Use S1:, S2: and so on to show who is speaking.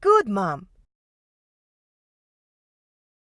S1: Good, Mom.